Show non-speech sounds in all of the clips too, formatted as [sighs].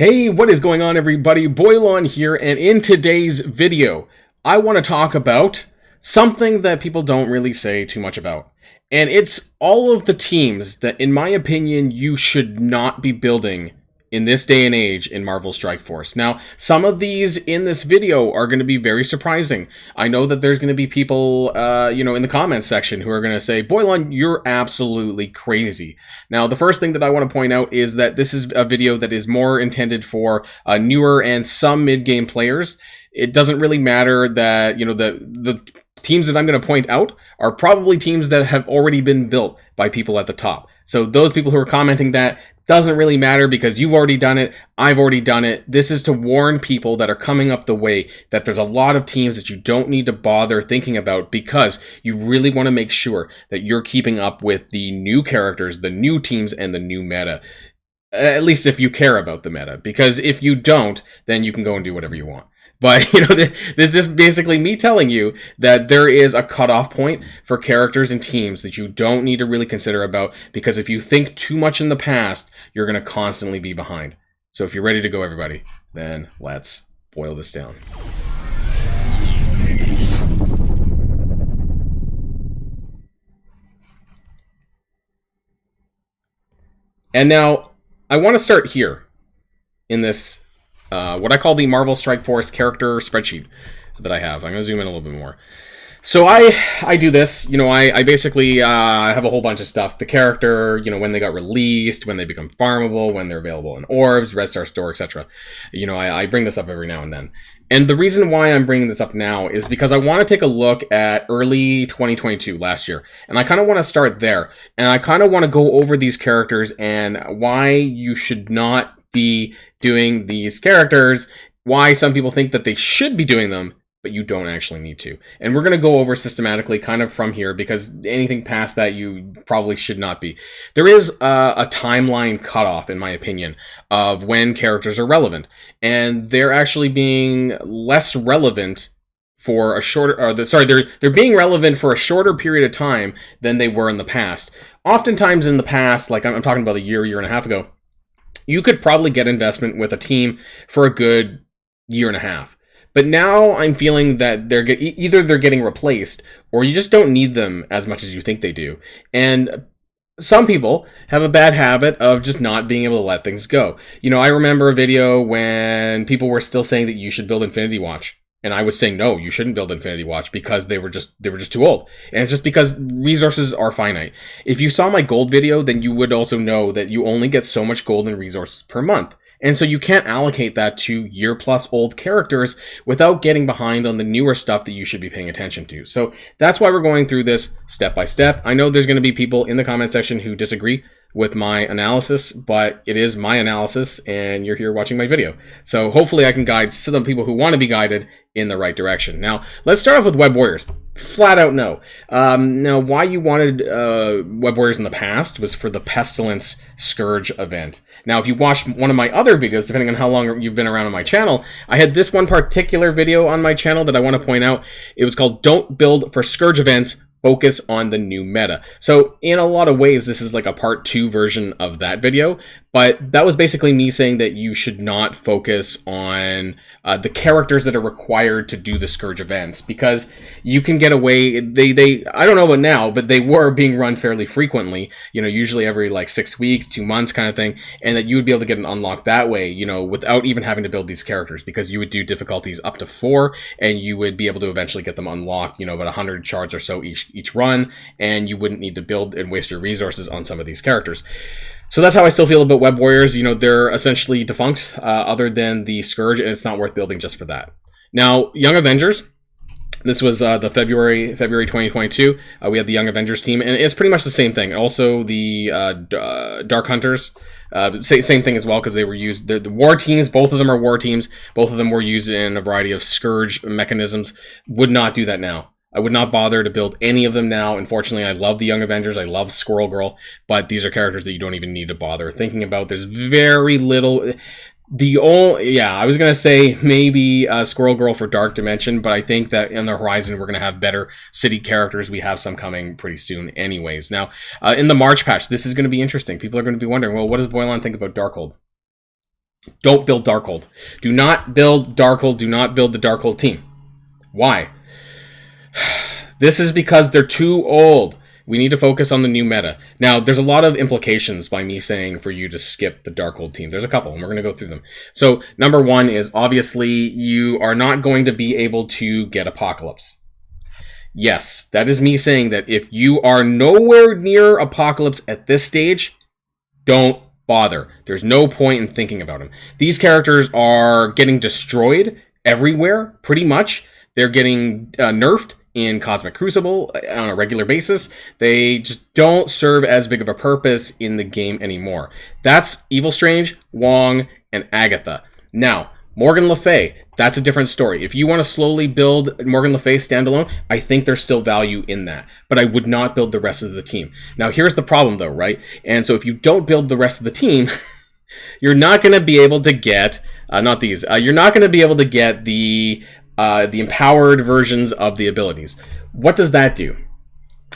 Hey, what is going on everybody? Boilon here, and in today's video, I want to talk about something that people don't really say too much about. And it's all of the teams that, in my opinion, you should not be building in this day and age in Marvel Strike Force. Now, some of these in this video are going to be very surprising. I know that there's going to be people, uh, you know, in the comments section who are going to say, Boilon, you're absolutely crazy. Now, the first thing that I want to point out is that this is a video that is more intended for uh, newer and some mid-game players. It doesn't really matter that, you know, the, the teams that I'm going to point out are probably teams that have already been built by people at the top. So those people who are commenting that doesn't really matter because you've already done it. I've already done it. This is to warn people that are coming up the way that there's a lot of teams that you don't need to bother thinking about because you really want to make sure that you're keeping up with the new characters, the new teams, and the new meta. At least if you care about the meta. Because if you don't, then you can go and do whatever you want. But [laughs] you know, this is basically me telling you that there is a cutoff point for characters and teams that you don't need to really consider about because if you think too much in the past, you're going to constantly be behind. So if you're ready to go, everybody, then let's boil this down. And now I want to start here in this uh, what I call the Marvel Strike Force character spreadsheet that I have. I'm going to zoom in a little bit more. So I I do this, you know, I, I basically uh, have a whole bunch of stuff. The character, you know, when they got released, when they become farmable, when they're available in orbs, Red Star Store, etc. You know, I, I bring this up every now and then. And the reason why I'm bringing this up now is because I want to take a look at early 2022, last year. And I kind of want to start there. And I kind of want to go over these characters and why you should not be doing these characters, why some people think that they should be doing them, but you don't actually need to. And we're going to go over systematically kind of from here because anything past that you probably should not be. There is a, a timeline cutoff, in my opinion, of when characters are relevant. And they're actually being less relevant for a shorter or the, sorry they're they're being relevant for a shorter period of time than they were in the past oftentimes in the past like i'm, I'm talking about a year year and a half ago you could probably get investment with a team for a good year and a half. But now I'm feeling that they're get, either they're getting replaced or you just don't need them as much as you think they do. And some people have a bad habit of just not being able to let things go. You know, I remember a video when people were still saying that you should build Infinity Watch. And I was saying, no, you shouldn't build Infinity Watch because they were just they were just too old. And it's just because resources are finite. If you saw my gold video, then you would also know that you only get so much gold and resources per month. And so you can't allocate that to year plus old characters without getting behind on the newer stuff that you should be paying attention to. So that's why we're going through this step by step. I know there's going to be people in the comment section who disagree with my analysis, but it is my analysis and you're here watching my video. So hopefully I can guide some people who want to be guided in the right direction. Now, let's start off with Web Warriors. Flat out no. Um, now, why you wanted uh, Web Warriors in the past was for the Pestilence Scourge event. Now, if you watched one of my other videos, depending on how long you've been around on my channel, I had this one particular video on my channel that I want to point out. It was called Don't Build for Scourge Events focus on the new meta. So in a lot of ways, this is like a part two version of that video, but that was basically me saying that you should not focus on uh, the characters that are required to do the Scourge events because you can get away. They, they, I don't know about now, but they were being run fairly frequently, you know, usually every like six weeks, two months kind of thing. And that you would be able to get an unlock that way, you know, without even having to build these characters because you would do difficulties up to four and you would be able to eventually get them unlocked, you know, about 100 shards or so each, each run. And you wouldn't need to build and waste your resources on some of these characters. So that's how I still feel about Web Warriors. You know, they're essentially defunct, uh, other than the Scourge, and it's not worth building just for that. Now, Young Avengers. This was uh, the February February 2022. Uh, we had the Young Avengers team, and it's pretty much the same thing. Also, the uh, uh, Dark Hunters, uh, same thing as well because they were used. The, the, war teams, both of them are war teams. Both of them were used in a variety of Scourge mechanisms. Would not do that now. I would not bother to build any of them now. Unfortunately, I love the Young Avengers. I love Squirrel Girl, but these are characters that you don't even need to bother thinking about. There's very little. The only, yeah, I was gonna say maybe uh, Squirrel Girl for Dark Dimension, but I think that in the horizon we're gonna have better city characters. We have some coming pretty soon, anyways. Now, uh, in the March patch, this is gonna be interesting. People are gonna be wondering, well, what does Boilon think about Darkhold? Don't build Darkhold. Do not build Darkhold. Do not build the Darkhold team. Why? This is because they're too old. We need to focus on the new meta. Now, there's a lot of implications by me saying for you to skip the Darkhold team. There's a couple, and we're going to go through them. So, number one is obviously you are not going to be able to get Apocalypse. Yes, that is me saying that if you are nowhere near Apocalypse at this stage, don't bother. There's no point in thinking about him. These characters are getting destroyed everywhere, pretty much. They're getting uh, nerfed in Cosmic Crucible uh, on a regular basis. They just don't serve as big of a purpose in the game anymore. That's Evil Strange, Wong, and Agatha. Now, Morgan Le Fay, that's a different story. If you want to slowly build Morgan Le Fay standalone, I think there's still value in that. But I would not build the rest of the team. Now, here's the problem though, right? And so if you don't build the rest of the team, [laughs] you're not going to be able to get, uh, not these, uh, you're not going to be able to get the uh, the empowered versions of the abilities. What does that do?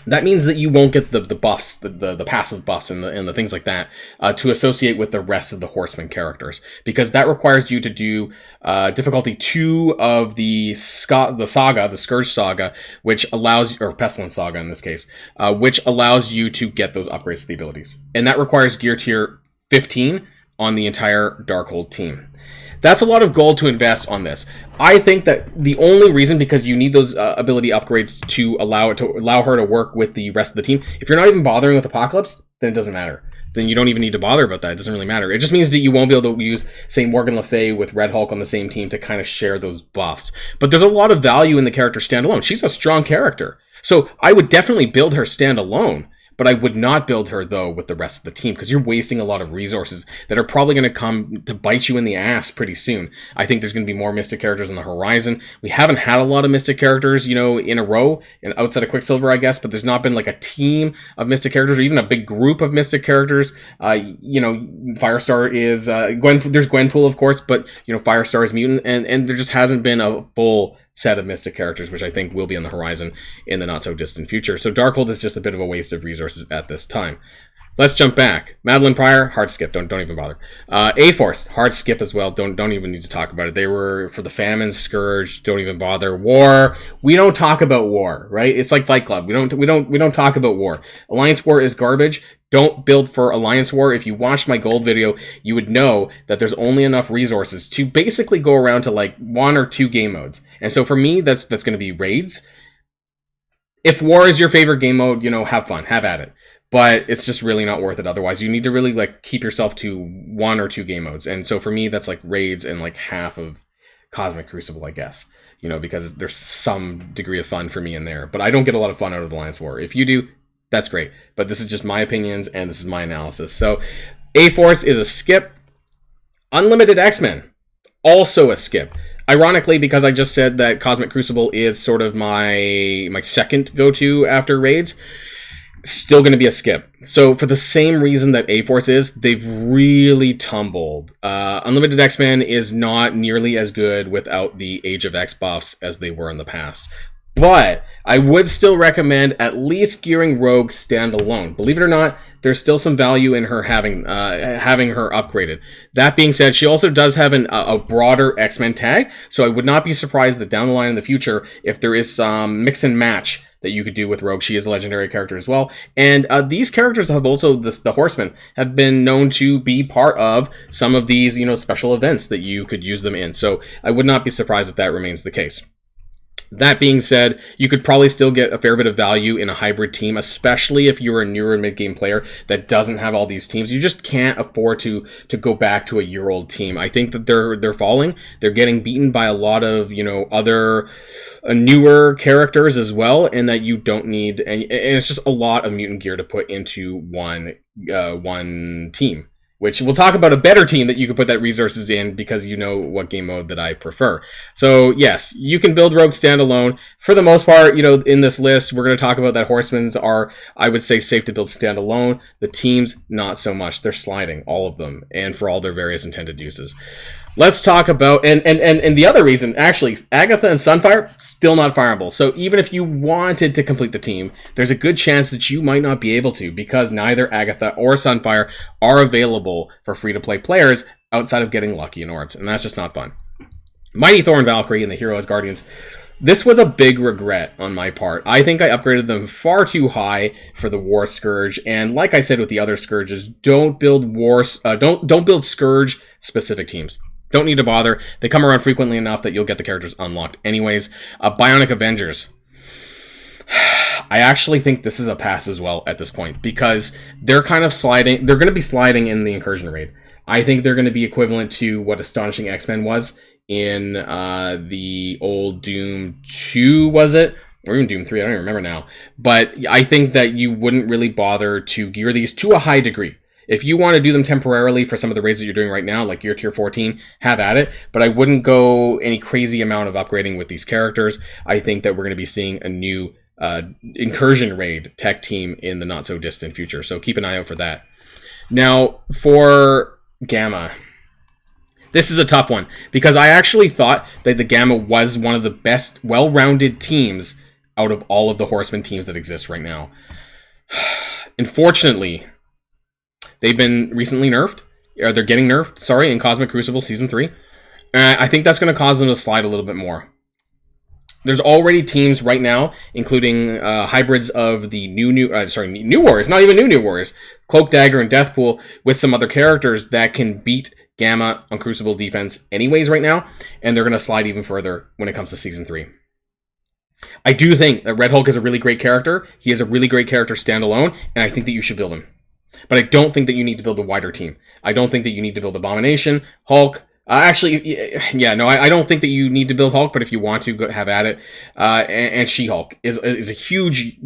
That means that you won't get the, the buffs, the, the, the passive buffs and the, and the things like that uh, to associate with the rest of the Horseman characters. Because that requires you to do uh, difficulty 2 of the, Scott, the saga, the Scourge saga, which allows, or Pestilence saga in this case, uh, which allows you to get those upgrades to the abilities. And that requires gear tier 15 on the entire Darkhold team. That's a lot of gold to invest on this. I think that the only reason because you need those uh, ability upgrades to allow it to allow her to work with the rest of the team. If you're not even bothering with Apocalypse, then it doesn't matter. Then you don't even need to bother about that. It doesn't really matter. It just means that you won't be able to use, say, Morgan Le Fay with Red Hulk on the same team to kind of share those buffs. But there's a lot of value in the character standalone. She's a strong character. So I would definitely build her standalone. But I would not build her, though, with the rest of the team because you're wasting a lot of resources that are probably going to come to bite you in the ass pretty soon. I think there's going to be more Mystic characters on the horizon. We haven't had a lot of Mystic characters, you know, in a row, and outside of Quicksilver, I guess, but there's not been like a team of Mystic characters or even a big group of Mystic characters. Uh, you know, Firestar is, uh, Gwen, there's Gwenpool, of course, but, you know, Firestar is Mutant, and, and there just hasn't been a full set of Mystic characters, which I think will be on the horizon in the not so distant future. So Darkhold is just a bit of a waste of resources at this time. Let's jump back. Madelyne Pryor, hard skip. Don't don't even bother. Uh, A Force, hard skip as well. Don't don't even need to talk about it. They were for the famine scourge. Don't even bother. War. We don't talk about war, right? It's like Fight Club. We don't we don't we don't talk about war. Alliance war is garbage. Don't build for Alliance War. If you watched my gold video, you would know that there's only enough resources to basically go around to like one or two game modes. And so for me, that's that's going to be raids. If war is your favorite game mode, you know, have fun, have at it. But it's just really not worth it otherwise. You need to really like keep yourself to one or two game modes. And so for me, that's like raids and like half of Cosmic Crucible, I guess. You know, because there's some degree of fun for me in there. But I don't get a lot of fun out of Alliance War. If you do, that's great. But this is just my opinions and this is my analysis. So A Force is a skip. Unlimited X-Men, also a skip. Ironically, because I just said that Cosmic Crucible is sort of my my second go-to after raids, still going to be a skip. So for the same reason that A-Force is, they've really tumbled. Uh, Unlimited X-Men is not nearly as good without the Age of X buffs as they were in the past. But I would still recommend at least gearing Rogue standalone. Believe it or not, there's still some value in her having uh, having her upgraded. That being said, she also does have an, a broader X Men tag, so I would not be surprised that down the line in the future, if there is some mix and match that you could do with Rogue. She is a legendary character as well. And uh, these characters have also, the Horsemen, have been known to be part of some of these, you know, special events that you could use them in. So I would not be surprised if that remains the case. That being said, you could probably still get a fair bit of value in a hybrid team, especially if you're a newer mid-game player that doesn't have all these teams. You just can't afford to to go back to a year-old team. I think that they're they're falling. They're getting beaten by a lot of you know other uh, newer characters as well, and that you don't need. And, and it's just a lot of mutant gear to put into one uh, one team which we'll talk about a better team that you can put that resources in because you know what game mode that I prefer. So yes, you can build Rogue standalone. For the most part, you know, in this list, we're going to talk about that Horsemen's are, I would say, safe to build standalone. The teams, not so much. They're sliding, all of them, and for all their various intended uses. Let's talk about and, and and and the other reason actually Agatha and Sunfire still not farmable. So even if you wanted to complete the team, there's a good chance that you might not be able to because neither Agatha or Sunfire are available for free to play players outside of getting lucky in orbs, and that's just not fun. Mighty Thor and Valkyrie and the Hero Asgardians. This was a big regret on my part. I think I upgraded them far too high for the War Scourge, and like I said with the other Scourges, don't build War, uh, don't don't build Scourge specific teams. Don't need to bother. They come around frequently enough that you'll get the characters unlocked anyways. Uh, Bionic Avengers. [sighs] I actually think this is a pass as well at this point because they're kind of sliding. They're going to be sliding in the incursion raid. I think they're going to be equivalent to what Astonishing X Men was in uh, the old Doom 2, was it? Or even Doom 3, I don't even remember now. But I think that you wouldn't really bother to gear these to a high degree. If you want to do them temporarily for some of the raids that you're doing right now, like your tier 14, have at it. But I wouldn't go any crazy amount of upgrading with these characters. I think that we're going to be seeing a new uh, incursion raid tech team in the not so distant future. So keep an eye out for that. Now, for Gamma, this is a tough one because I actually thought that the Gamma was one of the best, well rounded teams out of all of the Horseman teams that exist right now. [sighs] Unfortunately, they've been recently nerfed, or they're getting nerfed, sorry, in Cosmic Crucible Season 3. Uh, I think that's going to cause them to slide a little bit more there's already teams right now, including uh, hybrids of the new new uh, sorry new warriors, not even new new warriors, cloak dagger and deathpool, with some other characters that can beat Gamma on Crucible defense anyways right now, and they're gonna slide even further when it comes to season three. I do think that Red Hulk is a really great character. He is a really great character standalone, and I think that you should build him. But I don't think that you need to build a wider team. I don't think that you need to build Abomination, Hulk, uh, actually, yeah, no, I, I, don't think that you need to build Hulk, but if you want to, go, have at it. Uh, and, and She-Hulk is is a huge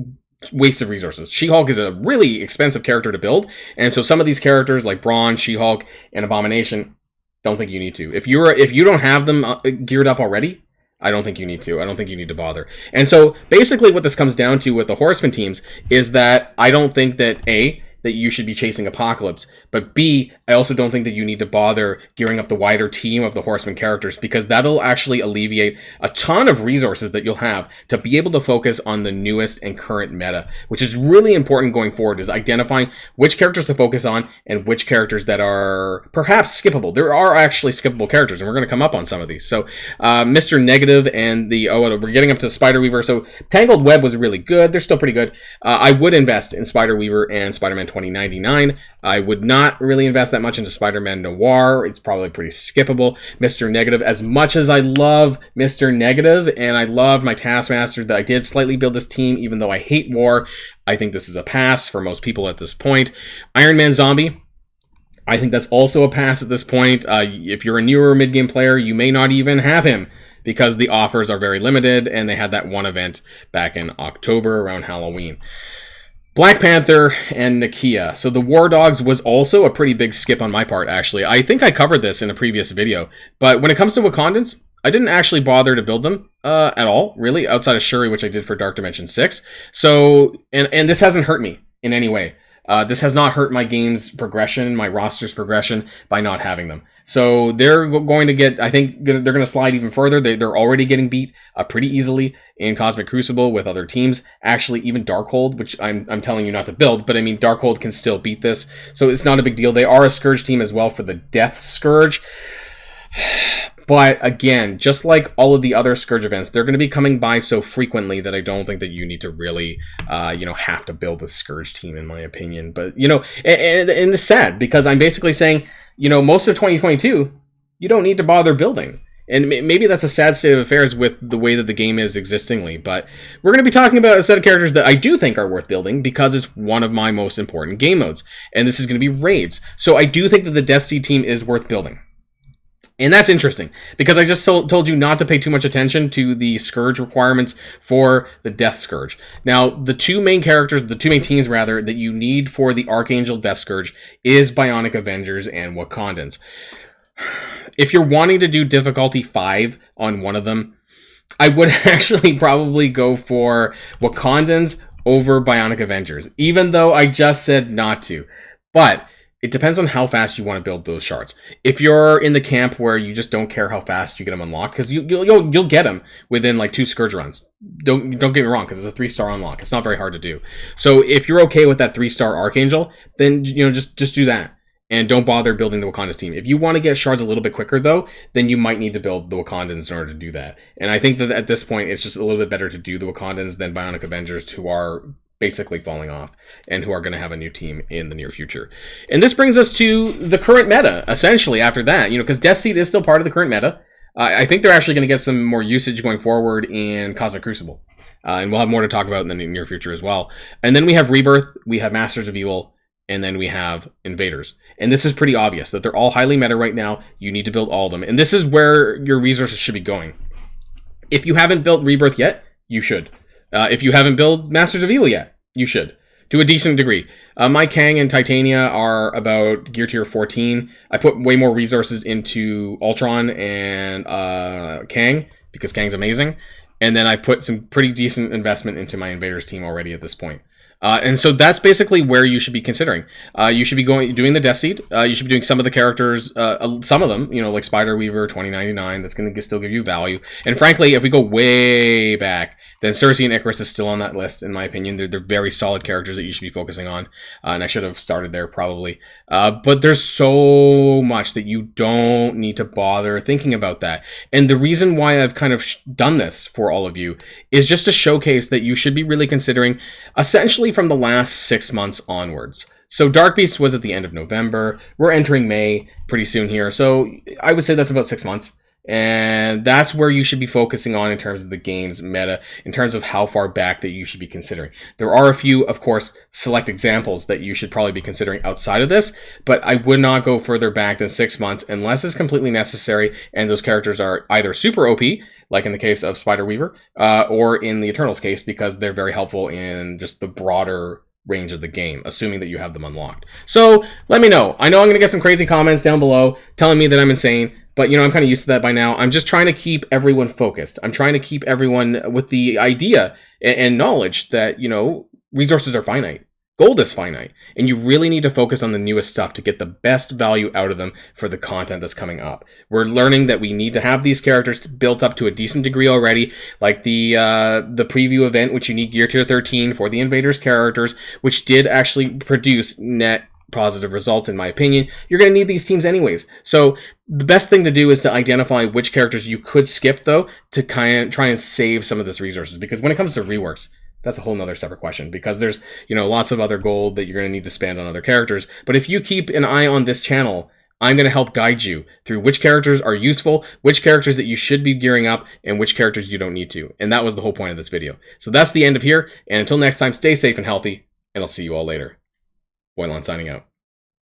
waste of resources. She-Hulk is a really expensive character to build, and so some of these characters like Brawn, She-Hulk, and Abomination, don't think you need to. If you're if you don't have them uh, geared up already, I don't think you need to. I don't think you need to bother. And so basically, what this comes down to with the Horseman teams is that I don't think that a that you should be chasing Apocalypse. But B, I also don't think that you need to bother gearing up the wider team of the Horseman characters because that'll actually alleviate a ton of resources that you'll have to be able to focus on the newest and current meta, which is really important going forward is identifying which characters to focus on and which characters that are perhaps skippable. There are actually skippable characters, and we're going to come up on some of these. So, uh, Mr. Negative and the, oh, we're getting up to Spider Weaver. So, Tangled Web was really good. They're still pretty good. Uh, I would invest in Spider Weaver and Spider-Man 2099. I would not really invest that much into Spider-Man Noir. It's probably pretty skippable. Mr. Negative, as much as I love Mr. Negative and I love my Taskmaster, that I did slightly build this team, even though I hate war, I think this is a pass for most people at this point. Iron Man Zombie, I think that's also a pass at this point. Uh, if you're a newer mid-game player, you may not even have him because the offers are very limited and they had that one event back in October around Halloween. Black Panther and Nakia. So the War Dogs was also a pretty big skip on my part, actually. I think I covered this in a previous video. But when it comes to Wakandans, I didn't actually bother to build them uh, at all, really, outside of Shuri, which I did for Dark Dimension 6. So, and, and this hasn't hurt me in any way. Uh, this has not hurt my game's progression, my roster's progression by not having them. So they're going to get, I think they're going to slide even further. They, are already getting beat uh, pretty easily in Cosmic Crucible with other teams. Actually, even Darkhold, which I'm, I'm telling you not to build, but I mean, Darkhold can still beat this. So it's not a big deal. They are a Scourge team as well for the Death Scourge. But again, just like all of the other Scourge events, they're going to be coming by so frequently that I don't think that you need to really, uh, you know, have to build a Scourge team, in my opinion. But, you know, and, and it's sad because I'm basically saying, you know, most of 2022, you don't need to bother building. And maybe that's a sad state of affairs with the way that the game is existingly. But we're going to be talking about a set of characters that I do think are worth building because it's one of my most important game modes. And this is going to be raids. So I do think that the Death Seed team is worth building. And that's interesting because I just told you not to pay too much attention to the Scourge requirements for the Death Scourge. Now, the two main characters, the two main teams rather, that you need for the Archangel Death Scourge is Bionic Avengers and Wakandans. If you're wanting to do difficulty 5 on one of them, I would [laughs] actually probably go for Wakandans over Bionic Avengers, even though I just said not to. But it depends on how fast you want to build those shards. If you're in the camp where you just don't care how fast you get them unlocked, because you, will you'll, you'll get them within like two scourge runs. Don't don't get me wrong, because it's a three star unlock. It's not very hard to do. So if you're okay with that three star archangel, then you know just just do that. and don't bother building the Wakanda's team. If you want to get shards a little bit quicker, though, then you might need to build the Wakandans in order to do that. And I think that at this point, it's just a little bit better to do the Wakandans than Bionic Avengers, who are basically falling off and who are going to have a new team in the near future. And this brings us to the current meta, essentially, after that, you know, because Death Seed is still part of the current meta. I think they're actually going to get some more usage going forward in Cosmic Crucible. Uh, and we'll have more to talk about in the near future as well. And then we have Rebirth, we have Masters of Evil, and then we have Invaders. And this is pretty obvious that they're all highly meta right now. You need to build all of them. And this is where your resources should be going. If you haven't built Rebirth yet, you should. Uh, if you haven't built Masters of Evil yet, you should. To a decent degree. Uh, my Kang and Titania are about gear tier 14. I put way more resources into Ultron and uh, Kang because Kang's amazing. And then I put some pretty decent investment into my Invaders team already at this point. Uh, and so that's basically where you should be considering. Uh, you should be going doing the Death Seed. Uh, you should be doing some of the characters, uh, some of them, you know, like Spider Weaver, 2099. That's going to still give you value. And frankly, if we go way back, then Sersi and Ikaris is still on that list, in my opinion. They're, they're very solid characters that you should be focusing on. Uh, and I should have started there probably. Uh, but there's so much that you don't need to bother thinking about that. And the reason why I've kind of done this for all of you is just to showcase that you should be really considering essentially from the last six months onwards. So Dark Beast was at the end of November. We're entering May pretty soon here. So I would say that's about six months. And that's where you should be focusing on in terms of the game's meta, in terms of how far back that you should be considering. There are a few, of course, select examples that you should probably be considering outside of this, but I would not go further back than six months unless it's completely necessary and those characters are either super OP, like in the case of Spider Weaver, uh, or in the Eternals case, because they're very helpful in just the broader range of the game, assuming that you have them unlocked. So let me know. I know I'm going to get some crazy comments down below telling me that I'm insane. But, you know, I'm kind of used to that by now. I'm just trying to keep everyone focused. I'm trying to keep everyone with the idea and, and knowledge that, you know, resources are finite. Gold is finite, and you really need to focus on the newest stuff to get the best value out of them for the content that's coming up. We're learning that we need to have these characters built up to a decent degree already, like the uh, the preview event, which you need gear tier 13 for the Invaders characters, which did actually produce net positive results in my opinion. You're going to need these teams anyways. So the best thing to do is to identify which characters you could skip though to kind of try and save some of this resources because when it comes to reworks, that's a whole nother separate question because there's, you know, lots of other gold that you're going to need to spend on other characters. But if you keep an eye on this channel, I'm going to help guide you through which characters are useful, which characters that you should be gearing up, and which characters you don't need to. And that was the whole point of this video. So that's the end of here. And until next time, stay safe and healthy, and I'll see you all later. Boilon signing out.